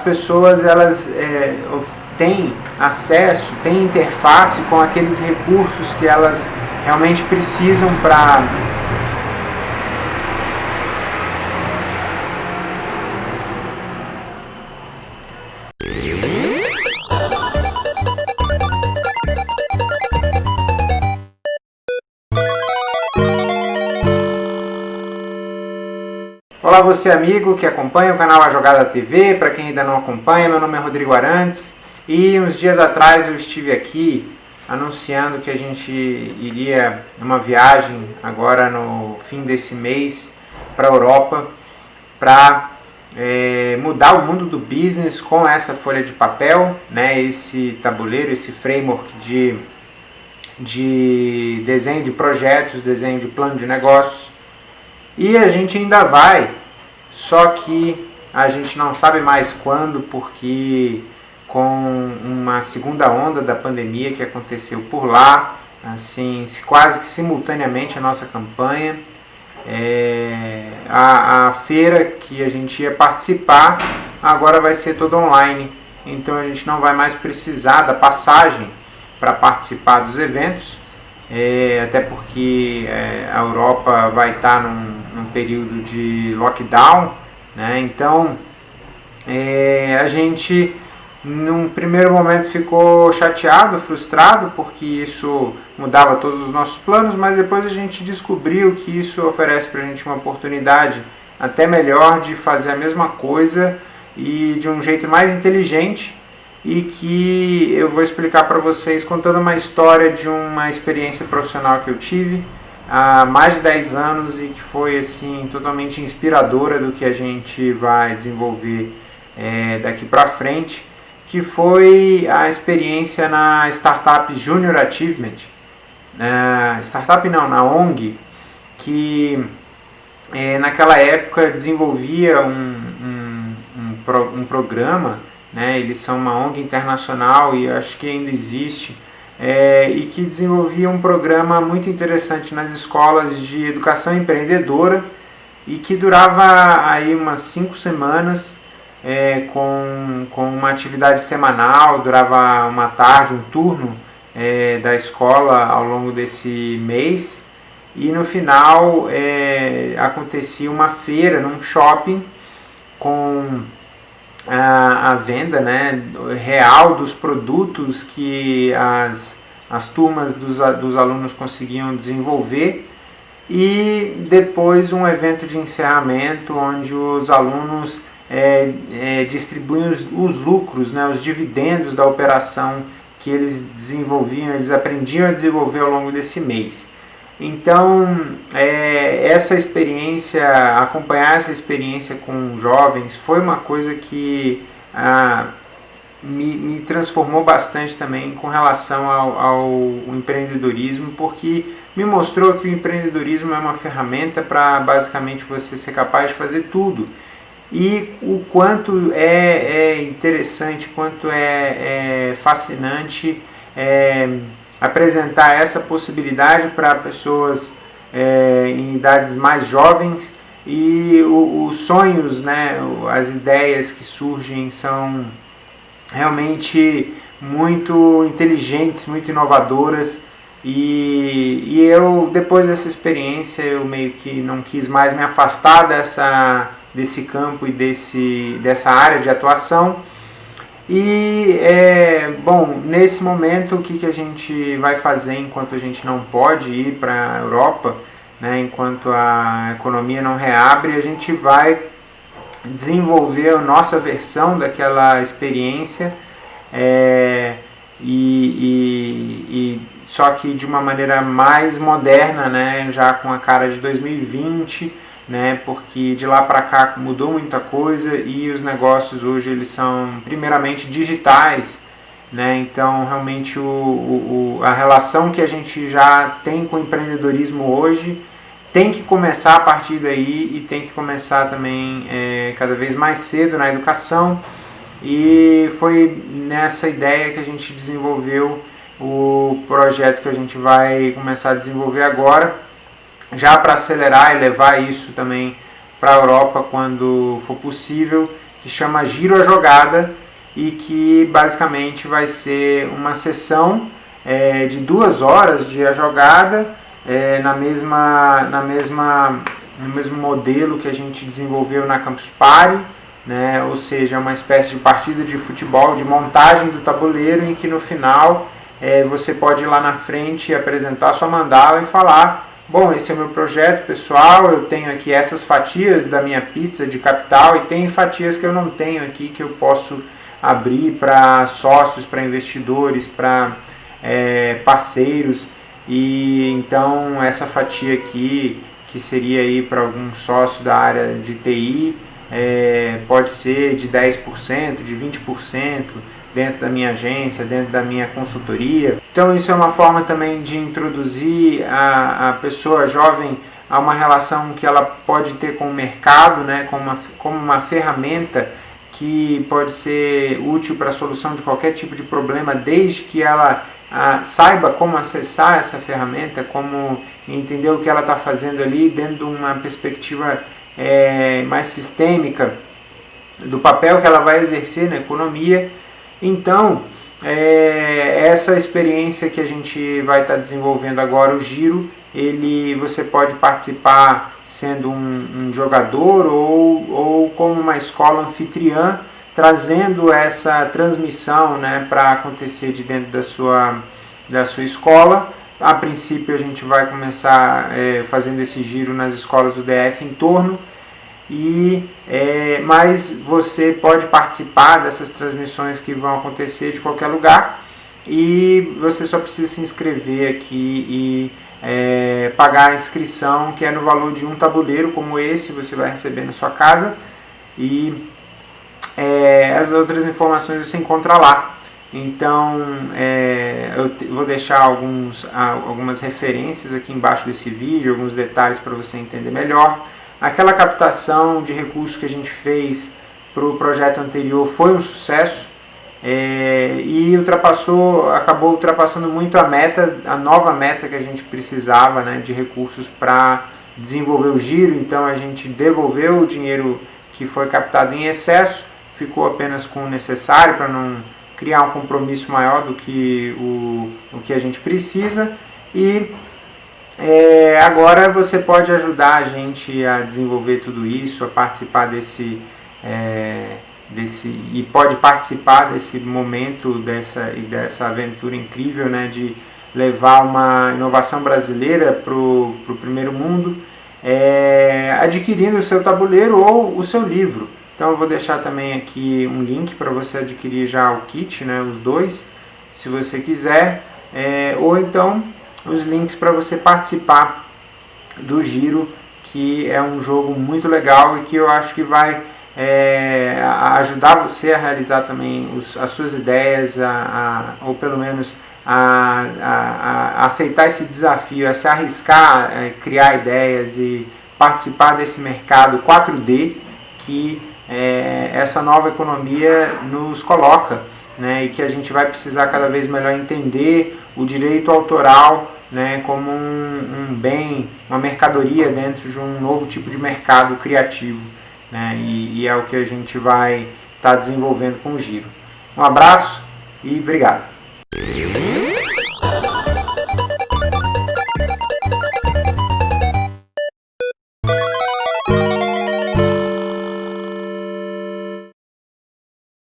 As pessoas elas é, têm acesso, têm interface com aqueles recursos que elas realmente precisam para Olá você amigo que acompanha o canal A Jogada TV, para quem ainda não acompanha, meu nome é Rodrigo Arantes. E uns dias atrás eu estive aqui anunciando que a gente iria uma viagem agora no fim desse mês para a Europa para é, mudar o mundo do business com essa folha de papel, né, esse tabuleiro, esse framework de, de desenho de projetos, desenho de plano de negócios. E a gente ainda vai, só que a gente não sabe mais quando, porque com uma segunda onda da pandemia que aconteceu por lá, assim, quase que simultaneamente a nossa campanha, é, a, a feira que a gente ia participar agora vai ser toda online, então a gente não vai mais precisar da passagem para participar dos eventos, é, até porque é, a Europa vai estar num, num, período de lockdown, né? então é, a gente num primeiro momento ficou chateado, frustrado, porque isso mudava todos os nossos planos, mas depois a gente descobriu que isso oferece para a gente uma oportunidade até melhor de fazer a mesma coisa e de um jeito mais inteligente e que eu vou explicar para vocês contando uma história de uma experiência profissional que eu tive há mais de 10 anos e que foi assim totalmente inspiradora do que a gente vai desenvolver é, daqui para frente, que foi a experiência na Startup Junior Achievement, na startup não, na ONG, que é, naquela época desenvolvia um, um, um, pro, um programa né? Eles são uma ONG internacional e acho que ainda existe, é, e que desenvolvia um programa muito interessante nas escolas de educação empreendedora e que durava aí umas cinco semanas é, com, com uma atividade semanal, durava uma tarde, um turno é, da escola ao longo desse mês. E no final é, acontecia uma feira num shopping com a, a venda né, real dos produtos que as, as turmas dos, dos alunos conseguiam desenvolver e depois um evento de encerramento onde os alunos é, é, distribuem os, os, lucros, né, os dividendos da operação que eles desenvolviam, eles aprendiam a desenvolver ao longo desse mês. Então, é, essa experiência, acompanhar essa experiência com jovens foi uma coisa que ah, me, me, transformou bastante também com relação ao, ao, empreendedorismo, porque me mostrou que o empreendedorismo é uma ferramenta para basicamente você ser capaz de fazer tudo. E o quanto é, é interessante, quanto é, é fascinante. É, apresentar essa possibilidade para pessoas é, em idades mais jovens. E os sonhos, né, as ideias que surgem são realmente muito inteligentes, muito inovadoras. E, e eu depois dessa experiência eu meio que não quis mais me afastar dessa, desse campo e desse, dessa área de atuação e, é, bom, nesse momento, o que, que a gente vai fazer enquanto a gente não pode ir para a Europa, né, enquanto a economia não reabre, a gente vai desenvolver a nossa versão daquela experiência, é, e, e, e, só que de uma maneira mais moderna, né, já com a cara de 2020, né, porque de lá para cá mudou muita coisa e os negócios hoje eles são primeiramente digitais, né, então realmente o, o, a relação que a gente já tem com o empreendedorismo hoje tem que começar a partir daí e tem que começar também é, cada vez mais cedo na educação. E foi nessa ideia que a gente desenvolveu o projeto que a gente vai começar a desenvolver agora já para acelerar e levar isso também para a Europa quando for possível, que chama Giro a Jogada e que basicamente vai ser uma sessão é, de duas horas de a jogada é, na mesma, na mesma, no mesmo modelo que a gente desenvolveu na Campus Party, né? ou seja, uma espécie de partida de futebol, de montagem do tabuleiro em que no final é, você pode ir lá na frente apresentar sua mandala e falar Bom, esse é o meu projeto pessoal, eu tenho aqui essas fatias da minha pizza de capital e tem fatias que eu não tenho aqui que eu posso abrir para sócios, para investidores, para é, parceiros. E então essa fatia aqui que seria aí para algum sócio da área de TI é, pode ser de 10%, de 20%, dentro da minha agência, dentro da minha consultoria. Então isso é uma forma também de introduzir a, a pessoa jovem a uma relação que ela pode ter com o mercado, né, como, uma, como uma ferramenta que pode ser útil para a solução de qualquer tipo de problema, desde que ela a, saiba como acessar essa ferramenta, como entender o que ela está fazendo ali dentro de uma perspectiva é, mais sistêmica do papel que ela vai exercer na economia então, é, essa experiência que a gente vai estar tá desenvolvendo agora, o Giro, ele, você pode participar sendo um, um jogador ou, ou como uma escola anfitriã, trazendo essa transmissão né, para acontecer de dentro da sua, da sua escola. A princípio a gente vai começar é, fazendo esse giro nas escolas do DF em torno e é, mas você pode participar dessas transmissões que vão acontecer de qualquer lugar. E você só precisa se inscrever aqui e é, pagar a inscrição que é no valor de um tabuleiro como esse você vai receber na sua casa. E é, as outras informações você encontra lá. Então é, eu vou deixar alguns, algumas referências aqui embaixo desse vídeo, alguns detalhes para você entender melhor Aquela captação de recursos que a gente fez para o projeto anterior foi um sucesso é, e ultrapassou, acabou ultrapassando muito a meta, a nova meta que a gente precisava né, de recursos para desenvolver o giro, então a gente devolveu o dinheiro que foi captado em excesso, ficou apenas com o necessário para não criar um compromisso maior do que o, o que a gente precisa e é, agora você pode ajudar a gente a desenvolver tudo isso, a participar desse, é, desse e pode participar desse momento, dessa, e dessa aventura incrível né, de levar uma inovação brasileira para o primeiro mundo, é, adquirindo o seu tabuleiro ou o seu livro. Então eu vou deixar também aqui um link para você adquirir já o kit, né, os dois, se você quiser, é, ou então os links para você participar do Giro, que é um jogo muito legal e que eu acho que vai é, ajudar você a realizar também os, as suas ideias, a, a, ou pelo menos a, a, aceitar esse desafio, a se arriscar, a é, criar ideias e participar desse mercado 4D que é, essa nova economia nos coloca né, e que a gente vai precisar cada vez melhor entender o direito autoral né, como um, um, bem, uma mercadoria dentro de um novo tipo de mercado criativo. Né, e, e é o que a gente vai estar tá desenvolvendo com o Giro. Um abraço e obrigado.